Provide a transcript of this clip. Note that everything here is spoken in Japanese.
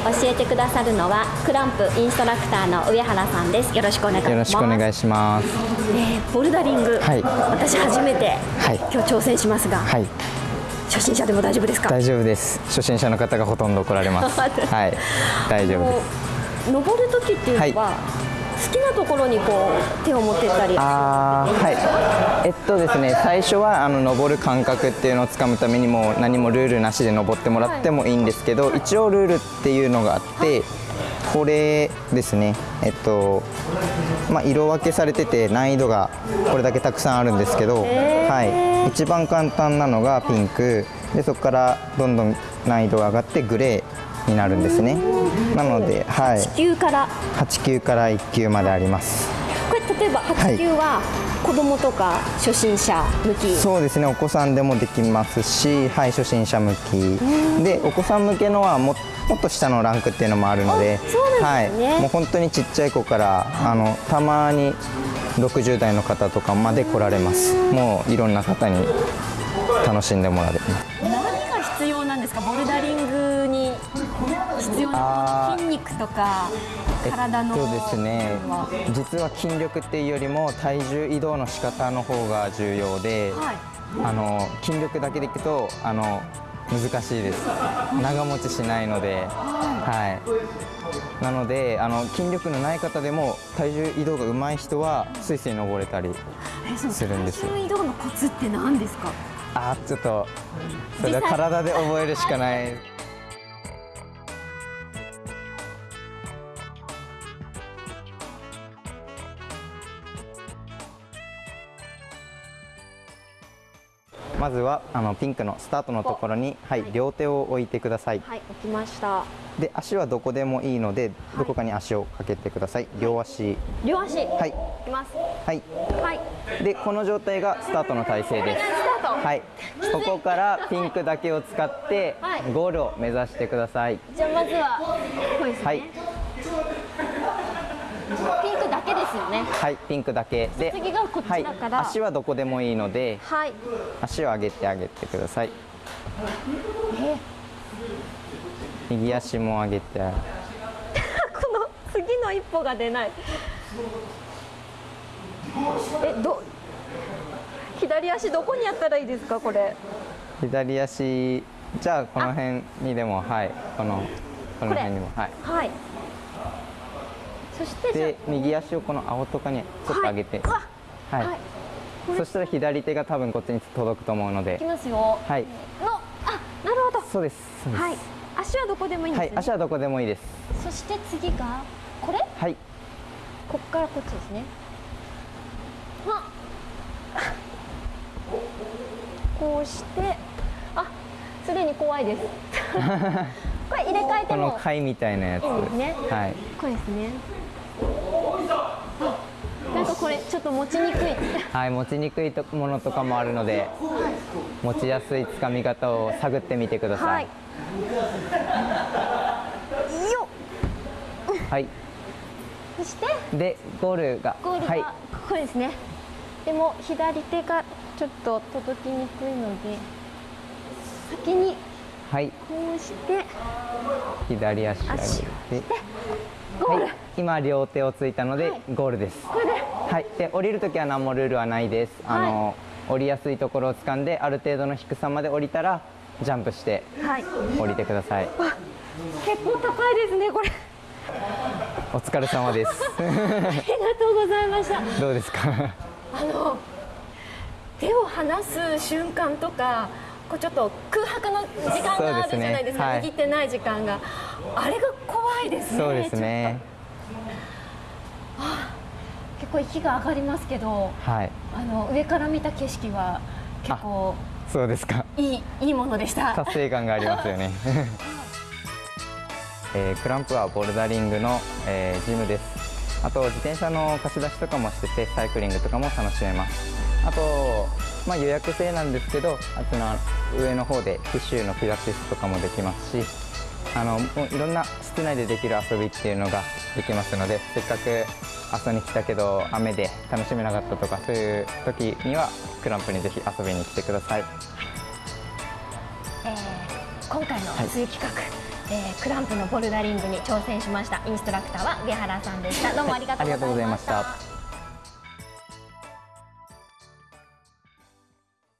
回教えてくださるのはクランプインストラクターの上原さんです。よろしくお願いします。よろしくお願いします、えーボルダリング、はい。私初めて、はい。今日挑戦しますが、はい。初心者でも大丈夫ですか？大丈夫です。初心者の方がほとんど来られます。はい。大丈夫です。登る時っていうのは、好きなところにこう手を持ってったり。あーはい。えっとですね最初はあの登る感覚っていうのをつかむためにもう何もルールなしで登ってもらってもいいんですけど、一応ルールっていうのがあってこれですねえっとまあ、色分けされてて難易度がこれだけたくさんあるんですけど、はい、一番簡単なのがピンク。でそこからどんどん難易度が上がってグレーになるんですね。なので、はい、地球から。8級から1級まであります。これ例えば8級は子供とか初心者向き、そうですね。お子さんでもできますし、はい、初心者向き。でお子さん向けのはももっと下のランクっていうのもあるのであそうなんですね。はい、もう本当にちっちゃい子からあのたまに60代の方とかまで来られます。もういろんな方に楽しんでもらえます必要なんですか？ボルダリングに必要な筋肉とか体の、えっとですねは。実は筋力っていうよりも体重移動の仕方の方が重要で、はい。あの筋力だけでいくとあの難しいです。長持ちしないので、はい、なのであの筋力のない方でも体重移動が上手い人はスイスイ登れたりするんですよ。体重移動のコツって何ですか？あーちょっとそれは体で覚えるしかない。まずはあのピンクのスタートのところに、はい、両手を置いてください。はい置きました。で足はどこでもいいのでどこかに足をかけてください。両足。両足。い。はいきます。はい。はい。でこの状態がスタートの体勢ですはい。ここからピンクだけを使ってはい。ゴールを目指してください。じゃあまずはこれですね、はい。ピンクだけですよね。はいピンクだけ。で次がこっちだから。はい、足はどこでもいいのではい。足を上げてあげてください。え？右足も上げて。この次の一歩が出ない。えど左足どこにやったらいいですかこれ？左足じゃあこの辺にでもはい。このこの辺にもはい。はい。そしてで右足をこの青とかにちょっと上げて。はい。わはい、そしたら左手が多分こっちに届くと思うので。いきますよ。はい。のあなるほど。そうです。そうです。はい。足はどこでもいいんですね、はい。足はどこでもいいです。そして次がこれ？はい。こっからこっちですね。はこうしてあすでに怖いです。これ入れ替えてこのも貝みたいなやつ。いいんですね。はい。これですね。あなんかこれちょっと持ちにくい。はい、持ちにくいとものとかもあるので持ちやすいつかみ方を探ってみてくださはい。いよっ。はい、そして？でゴールが。ゴールはい。がこれですね、でも左手がちょっと届きにくいので先にはい、こうして左足上げて。ゴール、はい、今両手をついたのではい。ゴールです。はい、で降りるときは何もルールはないです。あの、降りやすいところを掴んである程度の低さまで降りたらジャンプしてはい。降りてください。結構高いですねこれ。お疲れ様です。ありがとうございました。どうですか？あの手を離す瞬間とかこうちょっと空白の時間があるじゃないですか。ねはい。握ってない時間が。あれが怖いですねそうですね。ちょっと。結構息が上がりますけどはい。あの上から見た景色は結構そうですか。いいいいものでした。達成感がありますよね、えークランプはボルダリングの、えージムですあと自転車の貸し出しとかもしててサイクリングとかも楽しめます。あと、まあ、予約制なんですけどあとの上の方でティッシュのピラティスとかもできますしあのもういろんな室内でできる遊びっていうのができますのでせっかく遊びに来たけど雨で楽しめなかったとかそういう時にはクランプにぜひ遊びに来てください。えー今回のはい。追企画、えークランプのボルダリングに挑戦しましたインストラクターは上原さんでした。どうもありがとうございました。ありがとうございました。